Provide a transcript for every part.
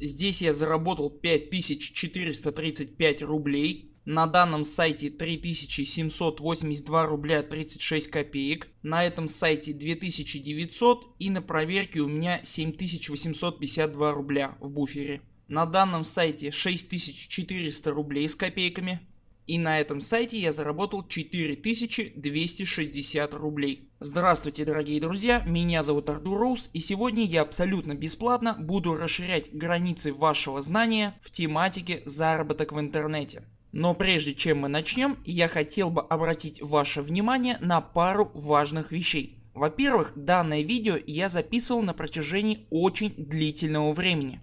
Здесь я заработал 5435 рублей. На данном сайте 3782 рубля 36 копеек. На этом сайте 2900 и на проверке у меня 7852 рубля в буфере. На данном сайте 6400 рублей с копейками. И на этом сайте я заработал 4260 рублей. Здравствуйте дорогие друзья, меня зовут Артур Роуз и сегодня я абсолютно бесплатно буду расширять границы вашего знания в тематике заработок в интернете. Но прежде чем мы начнем, я хотел бы обратить ваше внимание на пару важных вещей. Во-первых, данное видео я записывал на протяжении очень длительного времени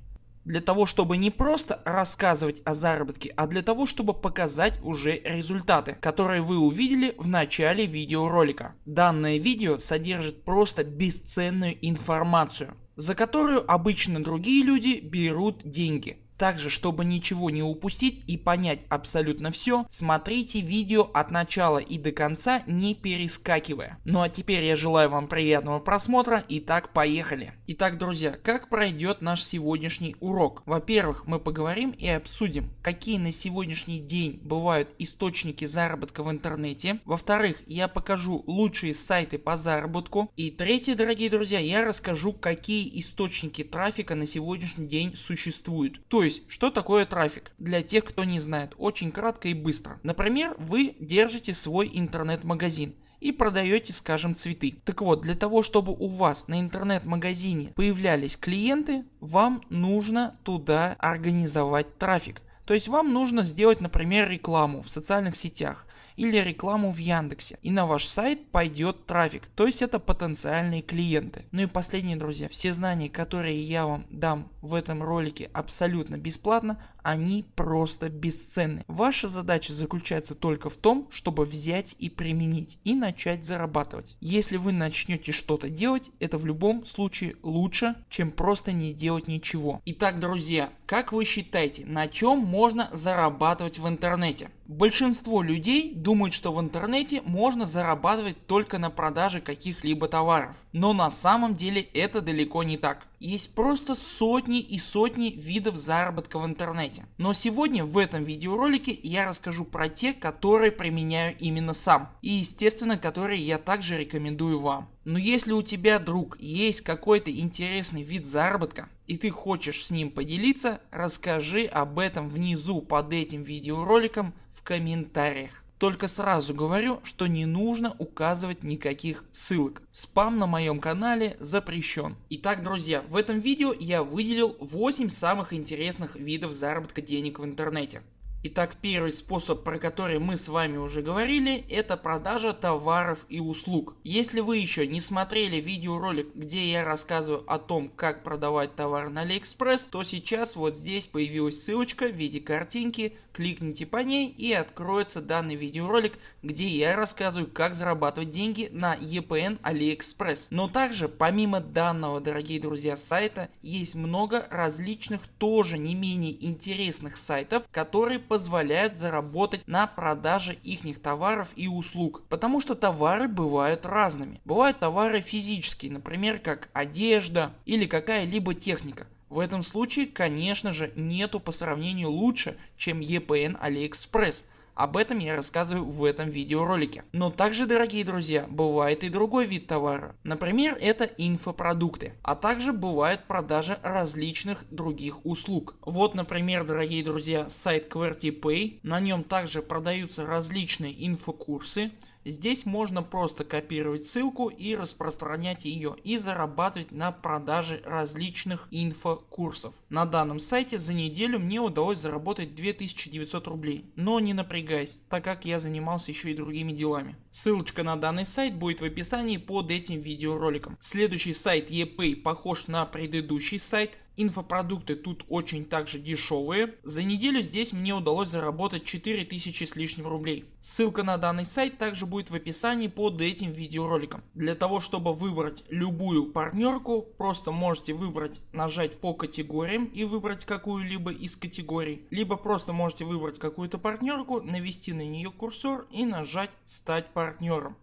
для того чтобы не просто рассказывать о заработке, а для того чтобы показать уже результаты, которые вы увидели в начале видеоролика. Данное видео содержит просто бесценную информацию, за которую обычно другие люди берут деньги. Также чтобы ничего не упустить и понять абсолютно все, смотрите видео от начала и до конца не перескакивая. Ну а теперь я желаю вам приятного просмотра. Итак поехали. Итак друзья, как пройдет наш сегодняшний урок? Во-первых мы поговорим и обсудим какие на сегодняшний день бывают источники заработка в интернете. Во-вторых я покажу лучшие сайты по заработку. И третье дорогие друзья я расскажу какие источники трафика на сегодняшний день существуют. То есть что такое трафик? Для тех кто не знает очень кратко и быстро. Например вы держите свой интернет-магазин и продаете скажем цветы. Так вот для того чтобы у вас на интернет-магазине появлялись клиенты вам нужно туда организовать трафик. То есть вам нужно сделать например рекламу в социальных сетях или рекламу в Яндексе и на ваш сайт пойдет трафик, то есть это потенциальные клиенты. Ну и последние друзья, все знания которые я вам дам в этом ролике абсолютно бесплатно, они просто бесценны. Ваша задача заключается только в том, чтобы взять и применить и начать зарабатывать. Если вы начнете что-то делать, это в любом случае лучше, чем просто не делать ничего. Итак друзья, как вы считаете, на чем можно зарабатывать в интернете? Большинство людей думают что в интернете можно зарабатывать только на продаже каких-либо товаров. Но на самом деле это далеко не так. Есть просто сотни и сотни видов заработка в интернете. Но сегодня в этом видеоролике я расскажу про те которые применяю именно сам. И естественно которые я также рекомендую вам. Но если у тебя друг есть какой-то интересный вид заработка и ты хочешь с ним поделиться, расскажи об этом внизу под этим видеороликом в комментариях. Только сразу говорю, что не нужно указывать никаких ссылок. Спам на моем канале запрещен. Итак друзья, в этом видео я выделил 8 самых интересных видов заработка денег в интернете. Итак первый способ про который мы с вами уже говорили это продажа товаров и услуг. Если вы еще не смотрели видеоролик где я рассказываю о том как продавать товар на AliExpress то сейчас вот здесь появилась ссылочка в виде картинки кликните по ней и откроется данный видеоролик где я рассказываю как зарабатывать деньги на EPN AliExpress. Но также помимо данного дорогие друзья сайта есть много различных тоже не менее интересных сайтов которые позволяют заработать на продаже ихних товаров и услуг. Потому что товары бывают разными. Бывают товары физические, например как одежда или какая-либо техника. В этом случае конечно же нету по сравнению лучше чем EPN AliExpress об этом я рассказываю в этом видеоролике. Но также дорогие друзья бывает и другой вид товара. Например это инфопродукты. А также бывает продажа различных других услуг. Вот например дорогие друзья сайт QWERTY На нем также продаются различные инфокурсы Здесь можно просто копировать ссылку и распространять ее и зарабатывать на продаже различных инфокурсов. На данном сайте за неделю мне удалось заработать 2900 рублей. Но не напрягайся, так как я занимался еще и другими делами. Ссылочка на данный сайт будет в описании под этим видеороликом. Следующий сайт ePay похож на предыдущий сайт Инфопродукты тут очень также дешевые. За неделю здесь мне удалось заработать 4000 с лишним рублей. Ссылка на данный сайт также будет в описании под этим видеороликом. Для того чтобы выбрать любую партнерку просто можете выбрать нажать по категориям и выбрать какую-либо из категорий. Либо просто можете выбрать какую-то партнерку, навести на нее курсор и нажать стать партнером.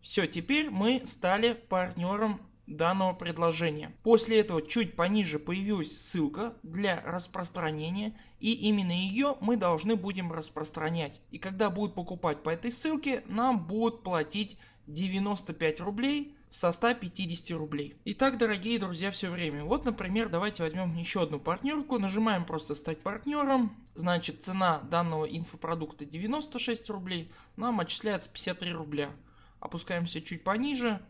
Все теперь мы стали партнером данного предложения. После этого чуть пониже появилась ссылка для распространения и именно ее мы должны будем распространять. И когда будут покупать по этой ссылке нам будут платить 95 рублей со 150 рублей. Итак дорогие друзья все время. Вот например давайте возьмем еще одну партнерку. Нажимаем просто стать партнером. Значит цена данного инфопродукта 96 рублей. Нам отчисляется 53 рубля. Опускаемся чуть пониже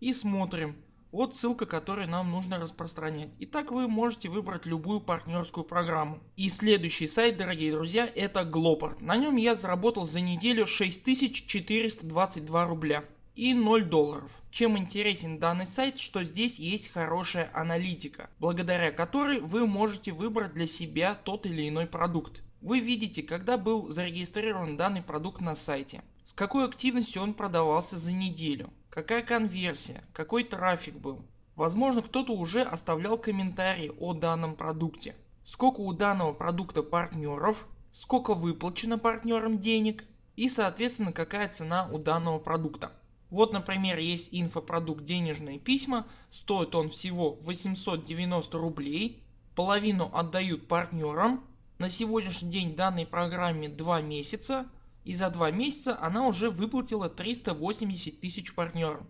и смотрим. Вот ссылка которую нам нужно распространять. Итак вы можете выбрать любую партнерскую программу. И следующий сайт дорогие друзья это Glopar. На нем я заработал за неделю 6422 рубля и 0 долларов. Чем интересен данный сайт, что здесь есть хорошая аналитика, благодаря которой вы можете выбрать для себя тот или иной продукт. Вы видите когда был зарегистрирован данный продукт на сайте, с какой активностью он продавался за неделю, какая конверсия, какой трафик был. Возможно кто-то уже оставлял комментарии о данном продукте, сколько у данного продукта партнеров, сколько выплачено партнерам денег и соответственно какая цена у данного продукта. Вот например есть инфопродукт денежные письма, стоит он всего 890 рублей, половину отдают партнерам. На сегодняшний день данной программе 2 месяца и за 2 месяца она уже выплатила 380 тысяч партнерам.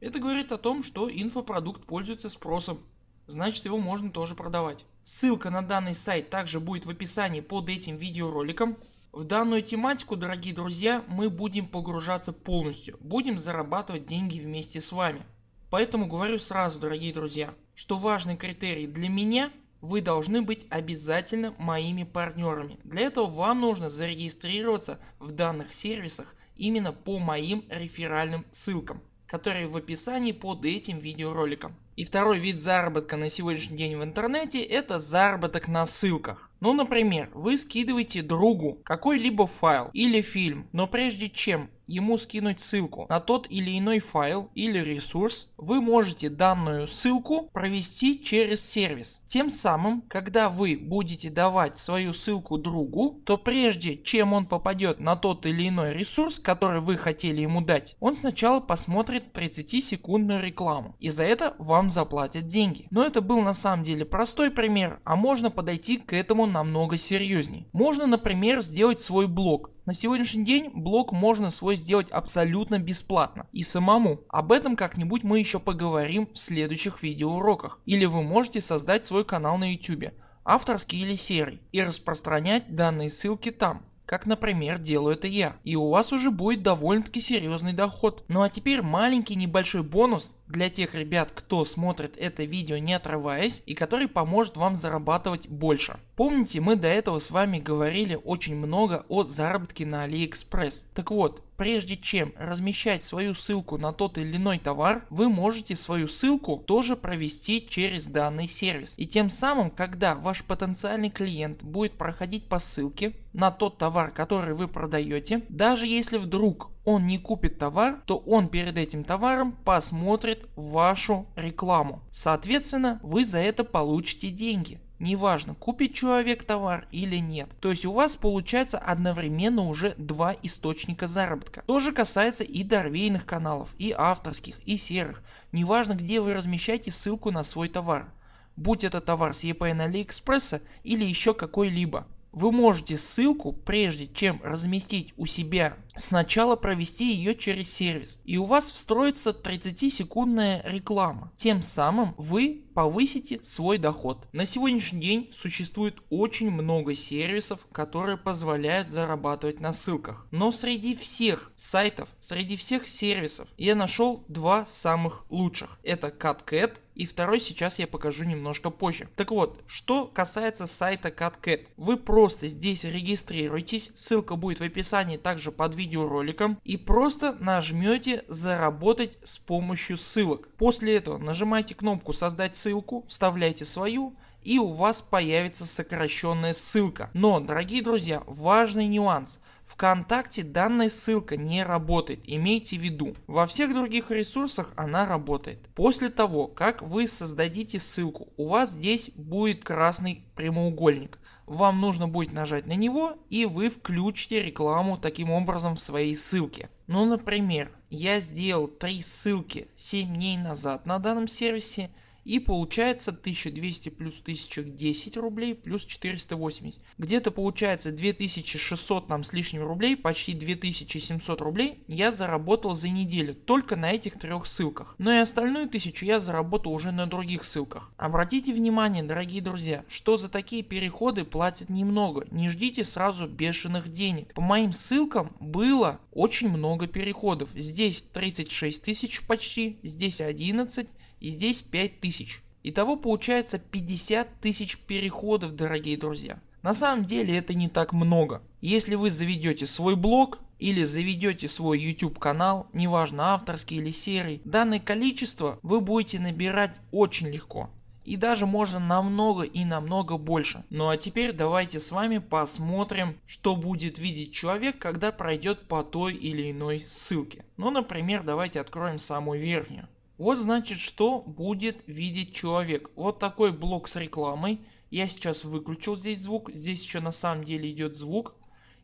Это говорит о том что инфопродукт пользуется спросом, значит его можно тоже продавать. Ссылка на данный сайт также будет в описании под этим видеороликом. В данную тематику дорогие друзья мы будем погружаться полностью, будем зарабатывать деньги вместе с вами. Поэтому говорю сразу дорогие друзья, что важный критерий для меня вы должны быть обязательно моими партнерами. Для этого вам нужно зарегистрироваться в данных сервисах именно по моим реферальным ссылкам, которые в описании под этим видеороликом. И второй вид заработка на сегодняшний день в интернете это заработок на ссылках. Ну например вы скидываете другу какой-либо файл или фильм, но прежде чем ему скинуть ссылку на тот или иной файл или ресурс, вы можете данную ссылку провести через сервис. Тем самым когда вы будете давать свою ссылку другу, то прежде чем он попадет на тот или иной ресурс, который вы хотели ему дать, он сначала посмотрит 30 секундную рекламу и за это вам заплатят деньги. Но это был на самом деле простой пример, а можно подойти к этому намного серьезней. Можно например сделать свой блог. На сегодняшний день блог можно свой сделать абсолютно бесплатно и самому. Об этом как-нибудь мы еще поговорим в следующих видеоуроках. Или вы можете создать свой канал на YouTube, авторский или серый и распространять данные ссылки там как например делаю это я. И у вас уже будет довольно таки серьезный доход. Ну а теперь маленький небольшой бонус для тех ребят кто смотрит это видео не отрываясь и который поможет вам зарабатывать больше. Помните мы до этого с вами говорили очень много о заработке на AliExpress. Так вот прежде чем размещать свою ссылку на тот или иной товар вы можете свою ссылку тоже провести через данный сервис. И тем самым когда ваш потенциальный клиент будет проходить по ссылке на тот товар который вы продаете даже если вдруг он не купит товар, то он перед этим товаром посмотрит вашу рекламу. Соответственно вы за это получите деньги. Неважно купит человек товар или нет. То есть у вас получается одновременно уже два источника заработка. То же касается и дорвейных каналов, и авторских, и серых. Неважно где вы размещаете ссылку на свой товар. Будь это товар с EPN Алиэкспресса или еще какой-либо. Вы можете ссылку прежде чем разместить у себя сначала провести ее через сервис и у вас встроится 30 секундная реклама. Тем самым вы повысите свой доход. На сегодняшний день существует очень много сервисов которые позволяют зарабатывать на ссылках. Но среди всех сайтов, среди всех сервисов я нашел два самых лучших. Это CutCat и второй сейчас я покажу немножко позже. Так вот, что касается сайта CutCat. Вы просто здесь регистрируйтесь, ссылка будет в описании также под видеороликом и просто нажмете заработать с помощью ссылок. После этого нажимайте кнопку создать ссылку, вставляйте свою и у вас появится сокращенная ссылка. Но дорогие друзья важный нюанс. ВКонтакте данная ссылка не работает, имейте в виду. Во всех других ресурсах она работает. После того как вы создадите ссылку у вас здесь будет красный прямоугольник. Вам нужно будет нажать на него и вы включите рекламу таким образом в своей ссылке. Ну например я сделал три ссылки 7 дней назад на данном сервисе и получается 1200 плюс 1010 рублей плюс 480. Где-то получается 2600 там с лишним рублей, почти 2700 рублей я заработал за неделю только на этих трех ссылках. Но и остальную тысячу я заработал уже на других ссылках. Обратите внимание дорогие друзья, что за такие переходы платят немного. Не ждите сразу бешеных денег. По моим ссылкам было очень много переходов. Здесь 36 тысяч почти, здесь 11 и здесь 5000. Итого получается 50 тысяч переходов дорогие друзья. На самом деле это не так много. Если вы заведете свой блог или заведете свой YouTube канал, неважно авторский или серый, данное количество вы будете набирать очень легко. И даже можно намного и намного больше. Ну а теперь давайте с вами посмотрим что будет видеть человек когда пройдет по той или иной ссылке. Ну например давайте откроем самую верхнюю. Вот значит что будет видеть человек. Вот такой блок с рекламой. Я сейчас выключил здесь звук. Здесь еще на самом деле идет звук.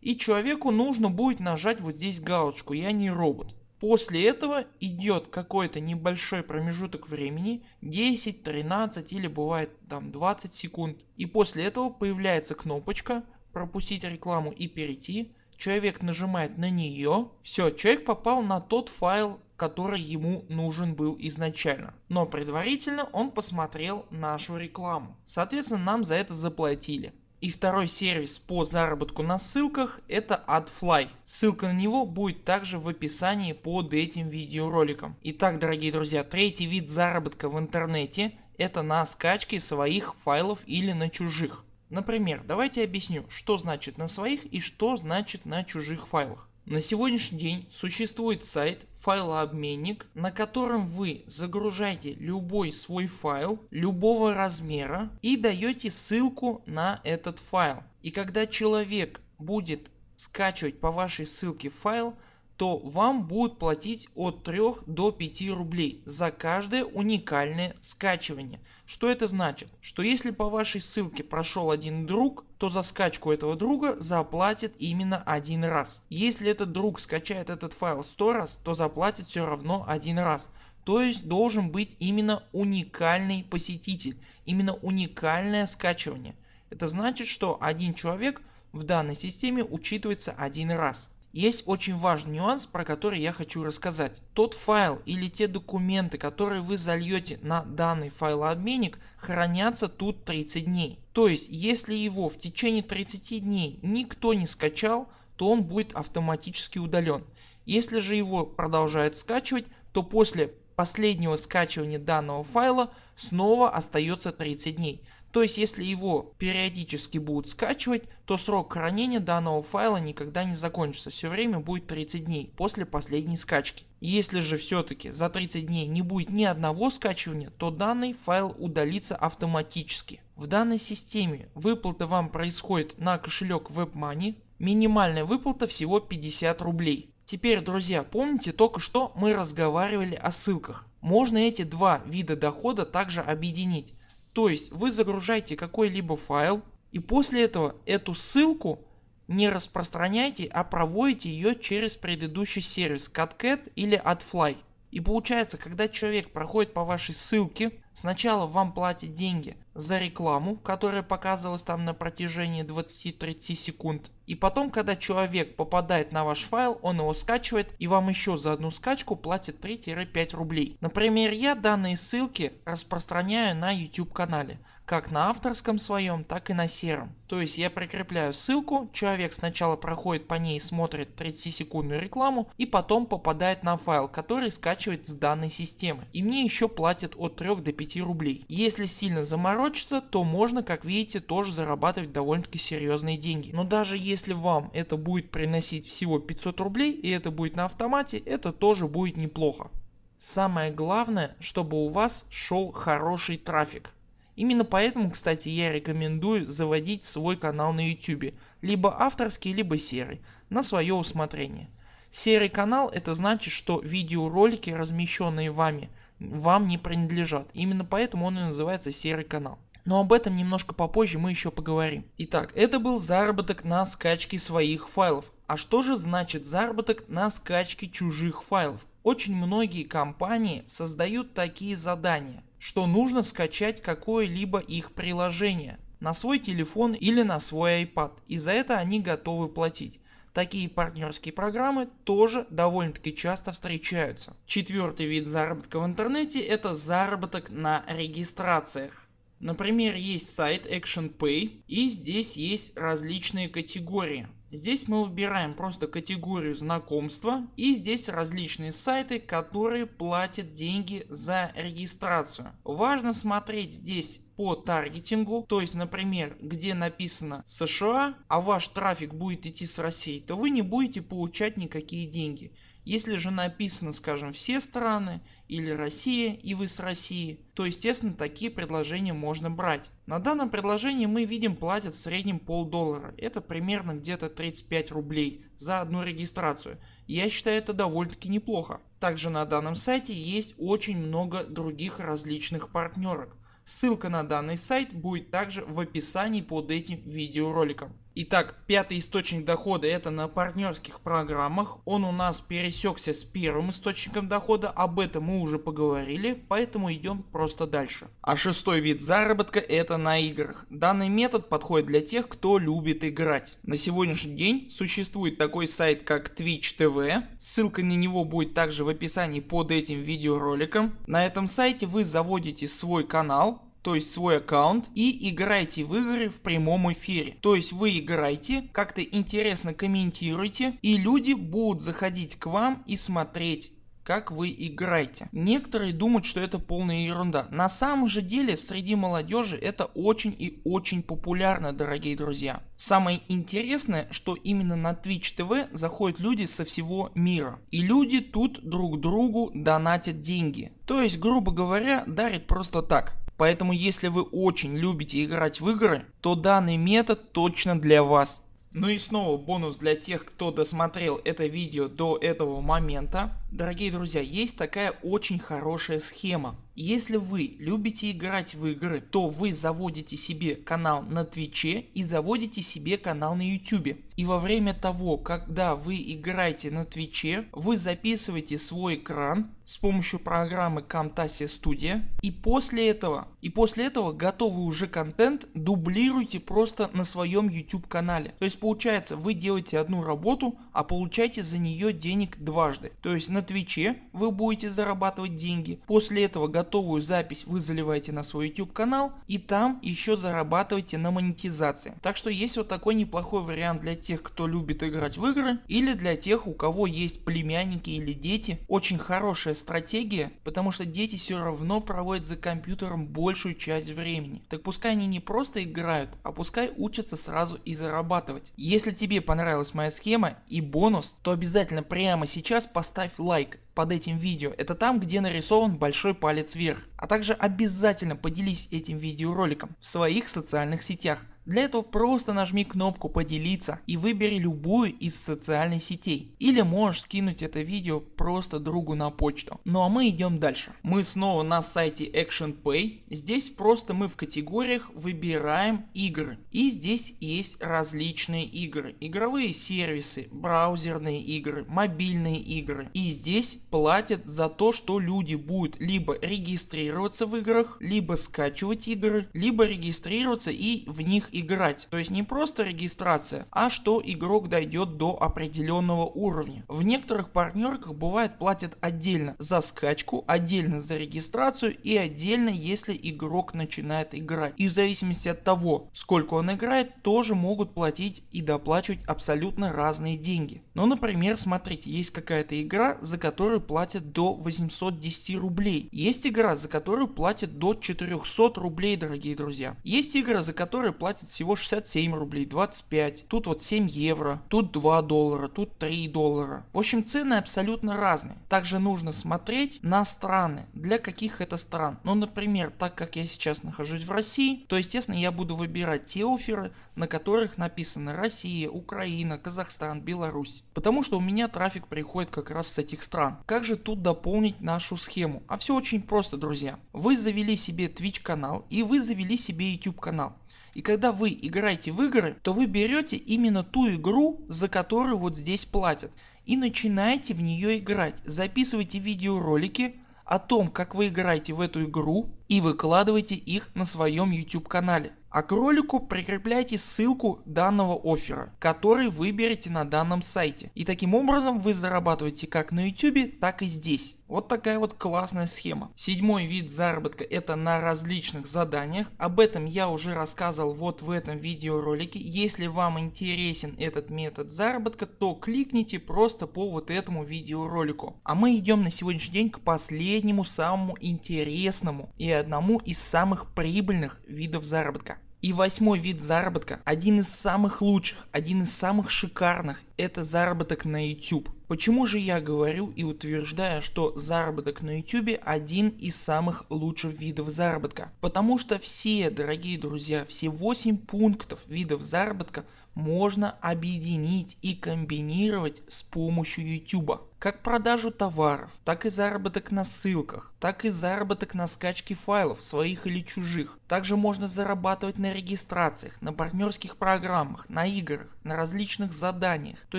И человеку нужно будет нажать вот здесь галочку я не робот. После этого идет какой-то небольшой промежуток времени 10, 13 или бывает там 20 секунд. И после этого появляется кнопочка пропустить рекламу и перейти. Человек нажимает на нее. Все, человек попал на тот файл который ему нужен был изначально. Но предварительно он посмотрел нашу рекламу. Соответственно нам за это заплатили. И второй сервис по заработку на ссылках это AdFly. Ссылка на него будет также в описании под этим видеороликом. Итак дорогие друзья третий вид заработка в интернете это на скачке своих файлов или на чужих. Например давайте объясню что значит на своих и что значит на чужих файлах. На сегодняшний день существует сайт файлообменник на котором вы загружаете любой свой файл любого размера и даете ссылку на этот файл. И когда человек будет скачивать по вашей ссылке файл то вам будут платить от 3 до 5 рублей за каждое уникальное скачивание. Что это значит? Что если по вашей ссылке прошел один друг, то за скачку этого друга заплатит именно один раз. Если этот друг скачает этот файл 100 раз, то заплатит все равно один раз. То есть должен быть именно уникальный посетитель, именно уникальное скачивание. Это значит что один человек в данной системе учитывается один раз. Есть очень важный нюанс про который я хочу рассказать. Тот файл или те документы которые вы зальете на данный файлообменник хранятся тут 30 дней. То есть если его в течение 30 дней никто не скачал то он будет автоматически удален. Если же его продолжают скачивать то после последнего скачивания данного файла снова остается 30 дней. То есть если его периодически будут скачивать, то срок хранения данного файла никогда не закончится. Все время будет 30 дней после последней скачки. Если же все-таки за 30 дней не будет ни одного скачивания, то данный файл удалится автоматически. В данной системе выплата вам происходит на кошелек WebMoney. Минимальная выплата всего 50 рублей. Теперь друзья помните только что мы разговаривали о ссылках. Можно эти два вида дохода также объединить. То есть вы загружаете какой-либо файл и после этого эту ссылку не распространяйте, а проводите ее через предыдущий сервис CatCat или AdFly. И получается когда человек проходит по вашей ссылке сначала вам платит деньги за рекламу которая показывалась там на протяжении 20-30 секунд и потом когда человек попадает на ваш файл он его скачивает и вам еще за одну скачку платит 3-5 рублей. Например я данные ссылки распространяю на YouTube канале как на авторском своем так и на сером. То есть я прикрепляю ссылку, человек сначала проходит по ней смотрит 30 секундную рекламу и потом попадает на файл который скачивает с данной системы. И мне еще платят от 3 до 5 рублей. Если сильно заморочиться то можно как видите тоже зарабатывать довольно-таки серьезные деньги. Но даже если вам это будет приносить всего 500 рублей и это будет на автомате это тоже будет неплохо. Самое главное чтобы у вас шел хороший трафик. Именно поэтому кстати я рекомендую заводить свой канал на YouTube, либо авторский, либо серый, на свое усмотрение. Серый канал это значит что видеоролики размещенные вами вам не принадлежат. Именно поэтому он и называется серый канал. Но об этом немножко попозже мы еще поговорим. Итак, это был заработок на скачке своих файлов. А что же значит заработок на скачке чужих файлов? Очень многие компании создают такие задания, что нужно скачать какое-либо их приложение на свой телефон или на свой iPad и за это они готовы платить. Такие партнерские программы тоже довольно таки часто встречаются. Четвертый вид заработка в интернете это заработок на регистрациях. Например есть сайт ActionPay и здесь есть различные категории. Здесь мы выбираем просто категорию знакомства и здесь различные сайты которые платят деньги за регистрацию. Важно смотреть здесь по таргетингу, то есть например где написано США, а ваш трафик будет идти с России, то вы не будете получать никакие деньги. Если же написано скажем все страны или Россия и вы с России, то естественно такие предложения можно брать. На данном предложении мы видим платят в среднем полдоллара. Это примерно где-то 35 рублей за одну регистрацию. Я считаю это довольно таки неплохо. Также на данном сайте есть очень много других различных партнерок. Ссылка на данный сайт будет также в описании под этим видеороликом. Итак, пятый источник дохода это на партнерских программах. Он у нас пересекся с первым источником дохода, об этом мы уже поговорили, поэтому идем просто дальше. А шестой вид заработка это на играх. Данный метод подходит для тех кто любит играть. На сегодняшний день существует такой сайт как Twitch TV. Ссылка на него будет также в описании под этим видеороликом. На этом сайте вы заводите свой канал то есть свой аккаунт и играете в игры в прямом эфире. То есть вы играете, как-то интересно комментируете и люди будут заходить к вам и смотреть как вы играете. Некоторые думают что это полная ерунда. На самом же деле среди молодежи это очень и очень популярно дорогие друзья. Самое интересное что именно на Twitch TV заходят люди со всего мира. И люди тут друг другу донатят деньги. То есть грубо говоря дарят просто так. Поэтому если вы очень любите играть в игры, то данный метод точно для вас. Ну и снова бонус для тех кто досмотрел это видео до этого момента. Дорогие друзья есть такая очень хорошая схема. Если вы любите играть в игры, то вы заводите себе канал на твиче и заводите себе канал на ютубе. И во время того когда вы играете на твиче вы записываете свой экран с помощью программы Camtasia Studio и после этого и после этого готовый уже контент дублируйте просто на своем YouTube канале. То есть получается вы делаете одну работу а получаете за нее денег дважды. То есть на твиче вы будете зарабатывать деньги после этого готовую запись вы заливаете на свой YouTube канал и там еще зарабатываете на монетизации. Так что есть вот такой неплохой вариант для тех кто любит играть в игры или для тех у кого есть племянники или дети. Очень хорошая стратегия потому что дети все равно проводят за компьютером большую часть времени. Так пускай они не просто играют а пускай учатся сразу и зарабатывать. Если тебе понравилась моя схема и бонус то обязательно прямо сейчас поставь лайк под этим видео. Это там где нарисован большой палец вверх. А также обязательно поделись этим видеороликом в своих социальных сетях. Для этого просто нажми кнопку поделиться и выбери любую из социальных сетей. Или можешь скинуть это видео просто другу на почту. Ну а мы идем дальше. Мы снова на сайте ActionPay. Здесь просто мы в категориях выбираем игры. И здесь есть различные игры. Игровые сервисы, браузерные игры, мобильные игры. И здесь платят за то что люди будут либо регистрироваться в играх, либо скачивать игры, либо регистрироваться и в них играть. То есть не просто регистрация, а что игрок дойдет до определенного уровня. В некоторых партнерках бывает платят отдельно за скачку, отдельно за регистрацию и отдельно если игрок начинает играть. И в зависимости от того сколько он играет тоже могут платить и доплачивать абсолютно разные деньги. Ну например смотрите есть какая-то игра за которую платят до 810 рублей. Есть игра за которую платят до 400 рублей дорогие друзья. Есть игры за которые платят 20, всего 67 рублей, 25, тут вот 7 евро, тут 2 доллара, тут 3 доллара. В общем цены абсолютно разные. Также нужно смотреть на страны, для каких это стран. Ну например, так как я сейчас нахожусь в России, то естественно я буду выбирать те оферы, на которых написано Россия, Украина, Казахстан, Беларусь. Потому что у меня трафик приходит как раз с этих стран. Как же тут дополнить нашу схему? А все очень просто друзья. Вы завели себе Twitch канал и вы завели себе YouTube канал. И когда вы играете в игры, то вы берете именно ту игру, за которую вот здесь платят. И начинаете в нее играть. Записывайте видеоролики о том как вы играете в эту игру и выкладывайте их на своем YouTube канале. А к ролику прикрепляйте ссылку данного оффера, который выберете на данном сайте. И таким образом вы зарабатываете как на YouTube, так и здесь. Вот такая вот классная схема. Седьмой вид заработка это на различных заданиях. Об этом я уже рассказывал вот в этом видеоролике. Если вам интересен этот метод заработка, то кликните просто по вот этому видеоролику. А мы идем на сегодняшний день к последнему самому интересному и одному из самых прибыльных видов заработка. И восьмой вид заработка, один из самых лучших, один из самых шикарных, это заработок на YouTube. Почему же я говорю и утверждаю, что заработок на YouTube один из самых лучших видов заработка? Потому что все, дорогие друзья, все 8 пунктов видов заработка можно объединить и комбинировать с помощью YouTube. Как продажу товаров, так и заработок на ссылках, так и заработок на скачке файлов своих или чужих. Также можно зарабатывать на регистрациях, на партнерских программах, на играх, на различных заданиях. То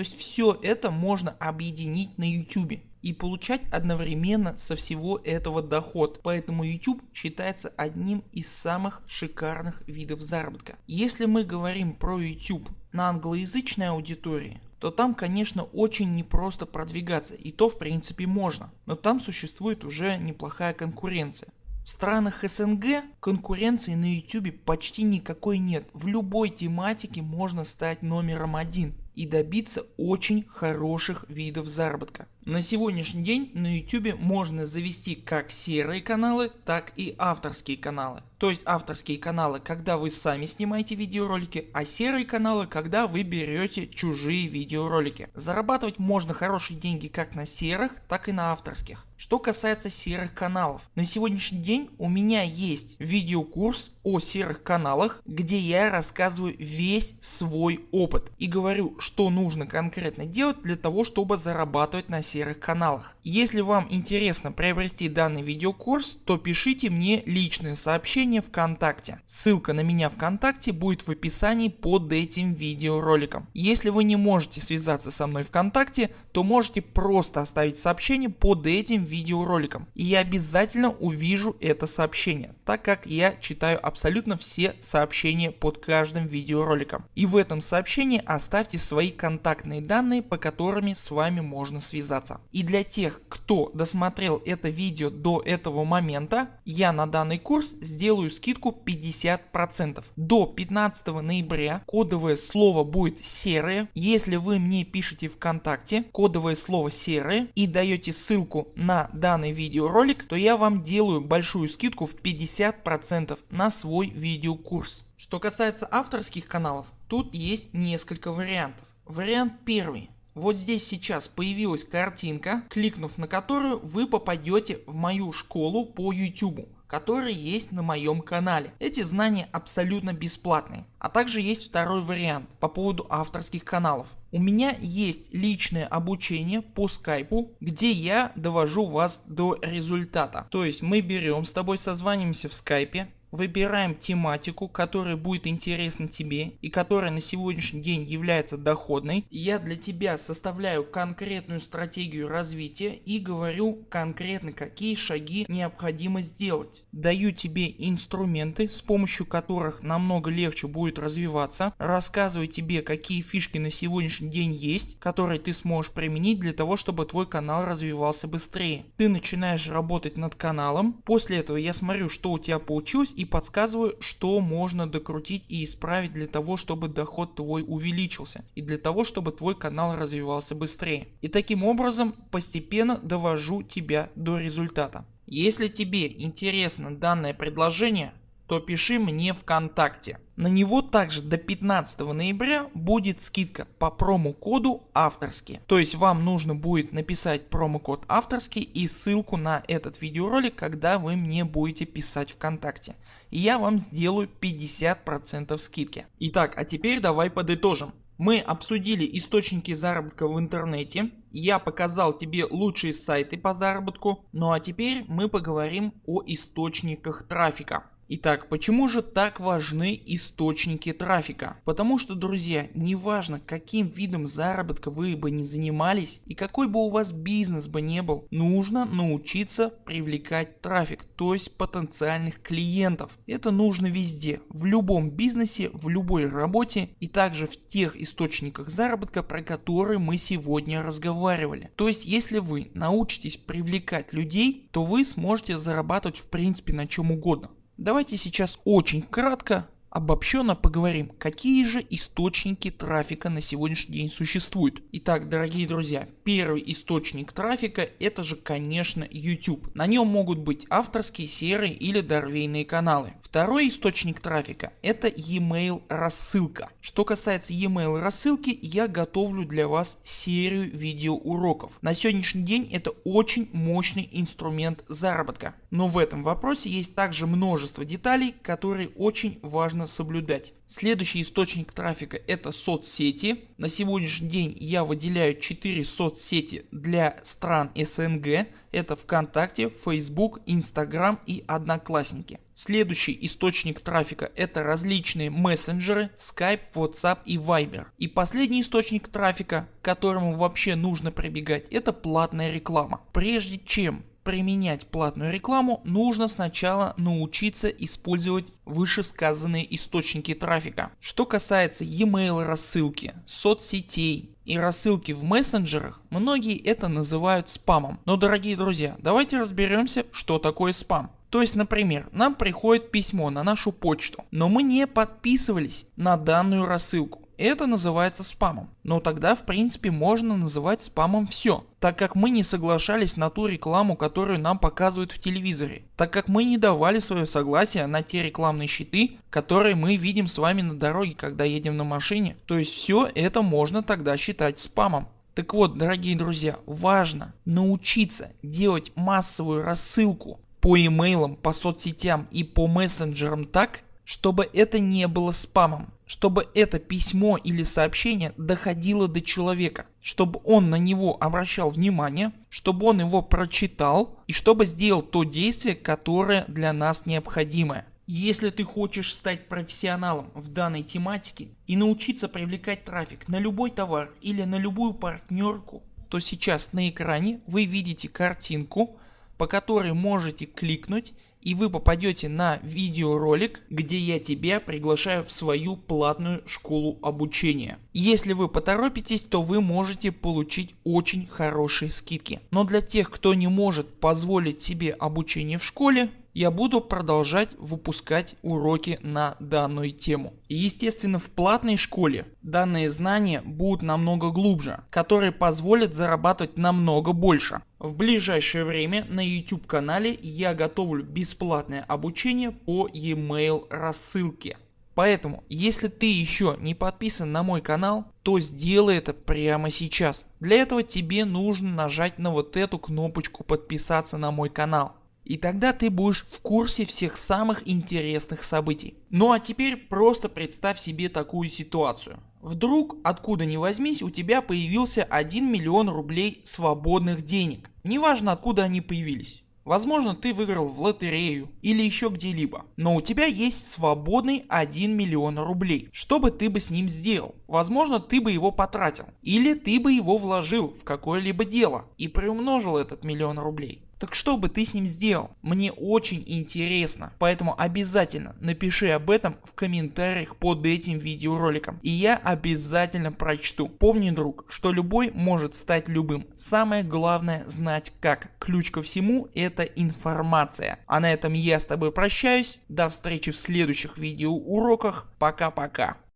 есть все это можно объединить на YouTube и получать одновременно со всего этого доход. Поэтому YouTube считается одним из самых шикарных видов заработка. Если мы говорим про YouTube на англоязычной аудитории, то там конечно очень непросто продвигаться и то в принципе можно, но там существует уже неплохая конкуренция. В странах СНГ конкуренции на YouTube почти никакой нет. В любой тематике можно стать номером один и добиться очень хороших видов заработка. На сегодняшний день на YouTube можно завести как серые каналы, так и авторские каналы. То есть авторские каналы, когда вы сами снимаете видеоролики, а серые каналы, когда вы берете чужие видеоролики. Зарабатывать можно хорошие деньги как на серых, так и на авторских. Что касается серых каналов, на сегодняшний день у меня есть видеокурс о серых каналах, где я рассказываю весь свой опыт и говорю что нужно конкретно делать для того чтобы зарабатывать на серых каналах. Если вам интересно приобрести данный видеокурс, то пишите мне личное сообщение ВКонтакте. Ссылка на меня ВКонтакте будет в описании под этим видеороликом. Если вы не можете связаться со мной ВКонтакте, то можете просто оставить сообщение под этим видеороликом. И я обязательно увижу это сообщение, так как я читаю абсолютно все сообщения под каждым видеороликом. И в этом сообщении оставьте свои контактные данные, по которыми с вами можно связаться. И для тех кто досмотрел это видео до этого момента я на данный курс сделаю скидку 50%. До 15 ноября кодовое слово будет серое. Если вы мне пишете вконтакте кодовое слово серое и даете ссылку на данный видеоролик то я вам делаю большую скидку в 50% на свой видеокурс. Что касается авторских каналов тут есть несколько вариантов. Вариант первый вот здесь сейчас появилась картинка, кликнув на которую вы попадете в мою школу по YouTube которая есть на моем канале. Эти знания абсолютно бесплатные. А также есть второй вариант по поводу авторских каналов. У меня есть личное обучение по скайпу, где я довожу вас до результата. То есть мы берем с тобой созваниваемся в скайпе, Выбираем тематику, которая будет интересна тебе и которая на сегодняшний день является доходной. Я для тебя составляю конкретную стратегию развития и говорю конкретно какие шаги необходимо сделать. Даю тебе инструменты с помощью которых намного легче будет развиваться. Рассказываю тебе какие фишки на сегодняшний день есть, которые ты сможешь применить для того чтобы твой канал развивался быстрее. Ты начинаешь работать над каналом. После этого я смотрю что у тебя получилось и подсказываю что можно докрутить и исправить для того чтобы доход твой увеличился и для того чтобы твой канал развивался быстрее. И таким образом постепенно довожу тебя до результата. Если тебе интересно данное предложение то пиши мне ВКонтакте. На него также до 15 ноября будет скидка по промокоду авторский. То есть вам нужно будет написать промокод авторский и ссылку на этот видеоролик когда вы мне будете писать ВКонтакте. И я вам сделаю 50% скидки. Итак а теперь давай подытожим. Мы обсудили источники заработка в интернете, я показал тебе лучшие сайты по заработку, ну а теперь мы поговорим о источниках трафика. Итак, почему же так важны источники трафика? Потому что друзья, неважно каким видом заработка вы бы не занимались и какой бы у вас бизнес бы не был, нужно научиться привлекать трафик, то есть потенциальных клиентов. Это нужно везде, в любом бизнесе, в любой работе и также в тех источниках заработка, про которые мы сегодня разговаривали. То есть если вы научитесь привлекать людей, то вы сможете зарабатывать в принципе на чем угодно. Давайте сейчас очень кратко Обобщенно поговорим, какие же источники трафика на сегодняшний день существуют. Итак, дорогие друзья, первый источник трафика это же конечно YouTube. На нем могут быть авторские, серые или дорвейные каналы. Второй источник трафика это e-mail рассылка. Что касается e-mail рассылки, я готовлю для вас серию видеоуроков. На сегодняшний день это очень мощный инструмент заработка. Но в этом вопросе есть также множество деталей, которые очень важно соблюдать. Следующий источник трафика это соцсети. На сегодняшний день я выделяю 4 соцсети для стран СНГ. Это ВКонтакте, Facebook, Instagram и Одноклассники. Следующий источник трафика это различные мессенджеры Skype, WhatsApp и Viber. И последний источник трафика к которому вообще нужно прибегать это платная реклама. Прежде чем применять платную рекламу, нужно сначала научиться использовать вышесказанные источники трафика. Что касается e-mail рассылки, соцсетей и рассылки в мессенджерах, многие это называют спамом. Но дорогие друзья, давайте разберемся что такое спам. То есть например нам приходит письмо на нашу почту, но мы не подписывались на данную рассылку. Это называется спамом. Но тогда в принципе можно называть спамом все, так как мы не соглашались на ту рекламу которую нам показывают в телевизоре, так как мы не давали свое согласие на те рекламные щиты которые мы видим с вами на дороге когда едем на машине. То есть все это можно тогда считать спамом. Так вот дорогие друзья важно научиться делать массовую рассылку по имейлам, по соцсетям и по мессенджерам так чтобы это не было спамом, чтобы это письмо или сообщение доходило до человека, чтобы он на него обращал внимание, чтобы он его прочитал и чтобы сделал то действие, которое для нас необходимое. Если ты хочешь стать профессионалом в данной тематике и научиться привлекать трафик на любой товар или на любую партнерку, то сейчас на экране вы видите картинку, по которой можете кликнуть и вы попадете на видеоролик, где я тебя приглашаю в свою платную школу обучения. Если вы поторопитесь, то вы можете получить очень хорошие скидки. Но для тех, кто не может позволить себе обучение в школе, я буду продолжать выпускать уроки на данную тему. И естественно в платной школе данные знания будут намного глубже, которые позволят зарабатывать намного больше. В ближайшее время на YouTube канале я готовлю бесплатное обучение по e-mail рассылке. Поэтому если ты еще не подписан на мой канал, то сделай это прямо сейчас. Для этого тебе нужно нажать на вот эту кнопочку подписаться на мой канал. И тогда ты будешь в курсе всех самых интересных событий. Ну а теперь просто представь себе такую ситуацию. Вдруг откуда ни возьмись у тебя появился 1 миллион рублей свободных денег. Неважно откуда они появились. Возможно ты выиграл в лотерею или еще где-либо, но у тебя есть свободный 1 миллион рублей. Что бы ты бы с ним сделал? Возможно ты бы его потратил или ты бы его вложил в какое-либо дело и приумножил этот миллион рублей. Так что бы ты с ним сделал? Мне очень интересно. Поэтому обязательно напиши об этом в комментариях под этим видеороликом. И я обязательно прочту. Помни друг, что любой может стать любым. Самое главное знать как. Ключ ко всему это информация. А на этом я с тобой прощаюсь. До встречи в следующих видеоуроках. Пока-пока.